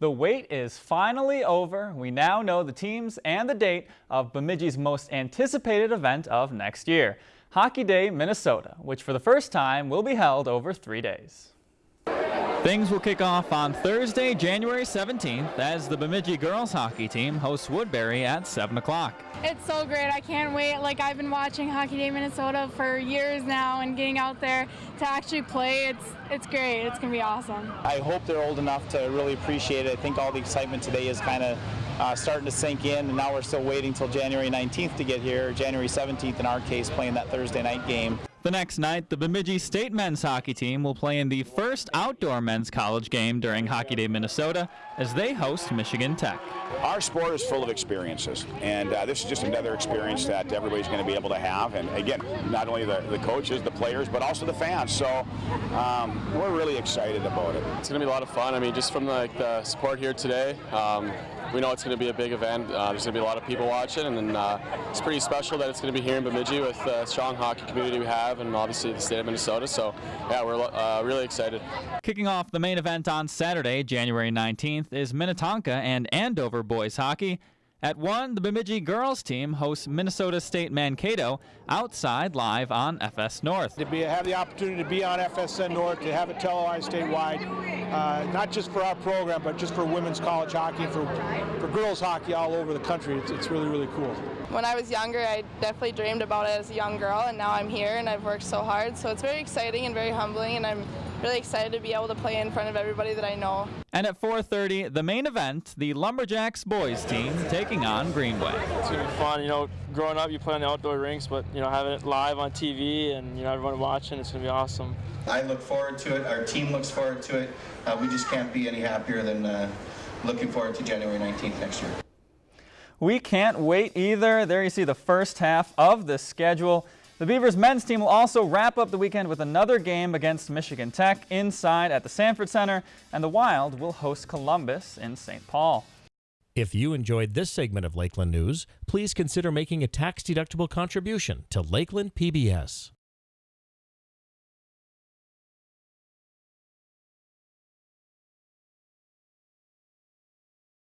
The wait is finally over. We now know the teams and the date of Bemidji's most anticipated event of next year, Hockey Day Minnesota, which for the first time will be held over three days. Things will kick off on Thursday, January 17th as the Bemidji girls hockey team hosts Woodbury at 7 o'clock. It's so great. I can't wait. Like I've been watching Hockey Day Minnesota for years now and getting out there to actually play, it's it's great. It's going to be awesome. I hope they're old enough to really appreciate it. I think all the excitement today is kind of uh, starting to sink in and now we're still waiting till January 19th to get here, January 17th in our case playing that Thursday night game. The next night, the Bemidji State men's hockey team will play in the first outdoor men's college game during Hockey Day Minnesota as they host Michigan Tech. Our sport is full of experiences, and uh, this is just another experience that everybody's going to be able to have. And again, not only the, the coaches, the players, but also the fans. So um, we're really excited about it. It's going to be a lot of fun. I mean, just from the, like, the support here today, um, we know it's going to be a big event. Uh, there's going to be a lot of people watching, and uh, it's pretty special that it's going to be here in Bemidji with the strong hockey community we have, and obviously the state of Minnesota. So, yeah, we're uh, really excited. Kicking off the main event on Saturday, January 19th, is Minnetonka and Andover boys hockey. At 1, the Bemidji girls team hosts Minnesota State Mankato outside live on FS North. To be, have the opportunity to be on FSN North, to have it televised statewide, uh, not just for our program, but just for women's college hockey, for, for girls hockey all over the country. It's, it's really, really cool. When I was younger, I definitely dreamed about it as a young girl, and now I'm here and I've worked so hard. So it's very exciting and very humbling, and I'm really excited to be able to play in front of everybody that I know. And at 4.30, the main event, the Lumberjacks boys team taking on Greenway. It's going to be fun. You know, growing up, you play on the outdoor rinks, but, you know, having it live on TV and, you know, everyone watching, it's going to be awesome. I look forward to it. Our team looks forward to it. Uh, we just can't be any happier than uh, looking forward to January 19th next year. We can't wait either. There you see the first half of the schedule. The Beavers men's team will also wrap up the weekend with another game against Michigan Tech inside at the Sanford Center, and the Wild will host Columbus in St. Paul. If you enjoyed this segment of Lakeland News, please consider making a tax-deductible contribution to Lakeland PBS.